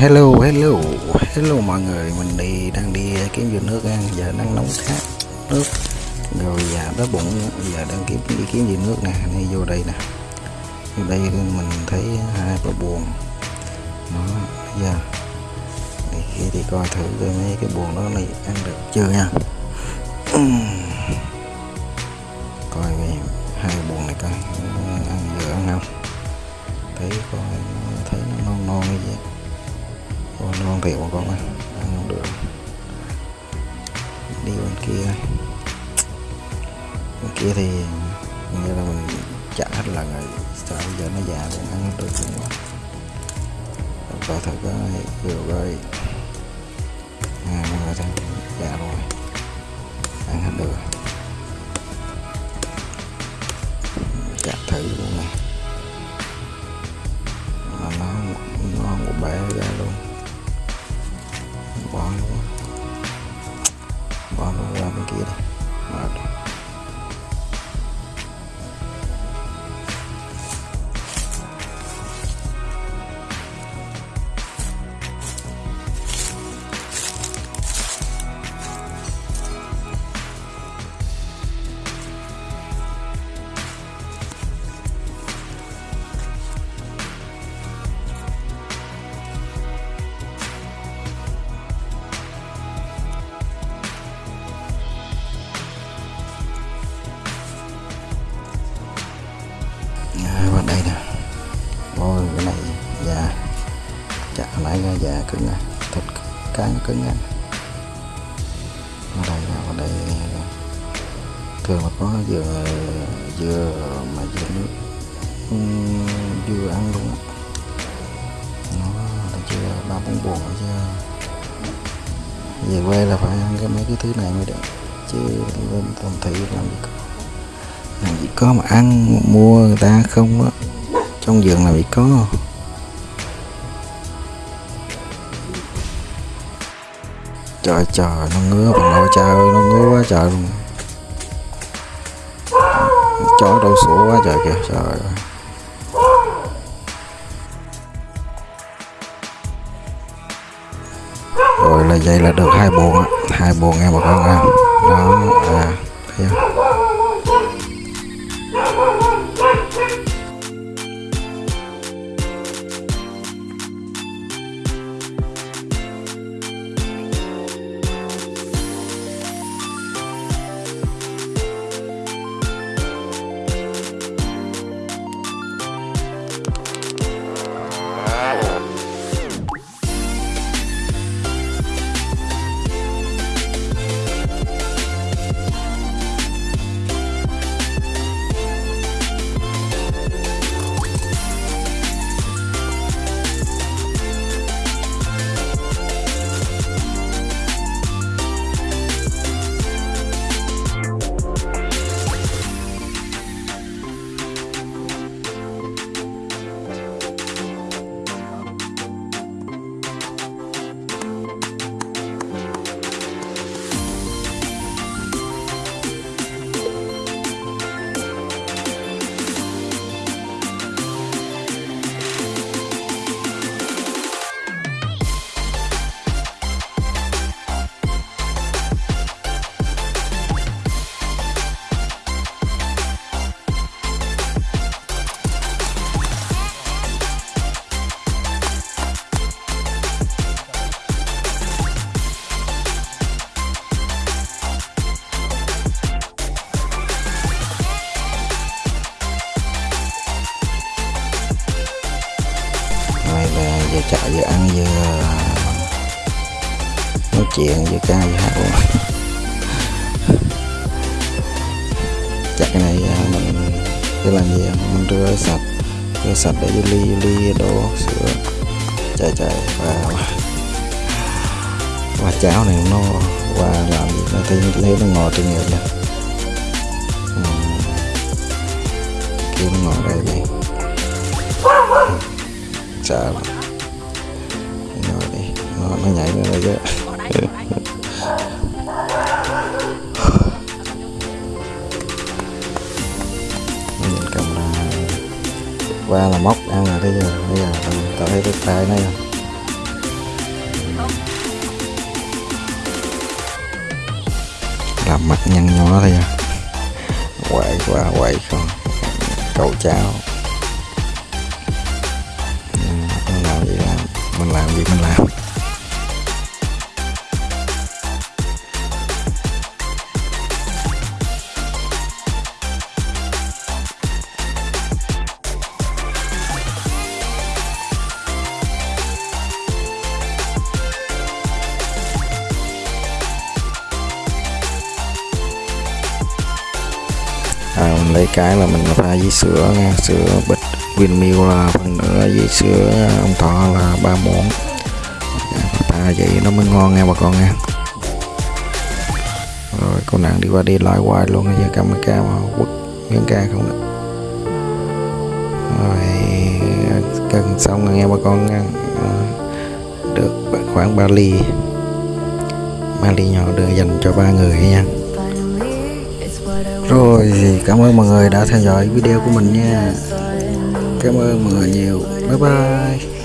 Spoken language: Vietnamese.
hello hello hello mọi người. Mình đi, đang đi kiếm vườn nước ăn giờ đang nóng khát nước. Rồi dạ đói bụng. Giờ đang kiếm, đi kiếm vườn nước nè. Đi vô đây nè. Vô đây mình thấy hai bờ buồn. Nó giờ thì khi thì coi thử coi mấy cái buồn đó này ăn được chưa nha? Hiểu các bạn mà con ơi không được. Đi bên kia. Bên kia thì như là mình chạy hết lần rồi. Sao giờ nó già cũng ăn được luôn quá coi thử coi vừa coi à mọi người thấy già rồi. Ăn hết được chạy thử luôn này. Hồi già cứng này thịt cá nó cứng anh à. ở đây ở đây thường là có dừa dừa mà dừa nước dừa ăn luôn á. Nó chưa, ba bốn buồn rồi chứ. Về quê là phải ăn cái mấy cái thứ này mới được, chứ lên thành thị làm gì có. Làm gì có mà ăn, mua người ta không á. Trong vườn là bị có. Trời trời nó ngứa bà nội cha ơi, nó ngứa quá trời luôn. Chó đau sủa quá trời kìa trời ơi. Rồi là vậy là được hai buồn á. Hai buồn nghe bà con ha đó à thấy không vừa ăn vừa nói chuyện vừa ca vừa hát luôn chắc cái này à, mình cứ làm gì? Mình rửa sạch rửa sạch để vô ly ly đổ sữa. Trời trời và và cháo này nó qua làm gì? Nó thấy thấy nó ngọt trên nhiều nha kiếm kêu nó ngọt đây đi sợ lắm nó nhảy ra đây chứ. Nó nhìn camera qua là móc, ăn là bây giờ bây giờ tao thấy cái tay này không? Làm mặt nhăn nhó thôi à quậy quá, quậy không? Cậu chào. Mình làm gì làm? Mình làm gì mình làm? Lấy cái là mình pha với sữa nha. Sữa bịch Vinamilk là phần nữa với sữa ông thọ là ba muỗng. Dạ, pha vậy nó mới ngon nha bà con nha. Rồi, cô nàng đi qua đi lại hoài luôn giờ cầm cái ca mà quất miếng ca không được. Rồi, cần xong rồi nghe bà con nha. Được khoảng 3 ly. Ba ly nhỏ đưa dành cho ba người nha rồi, cảm ơn mọi người đã theo dõi video của mình nha. Cảm ơn mọi người nhiều. Bye bye.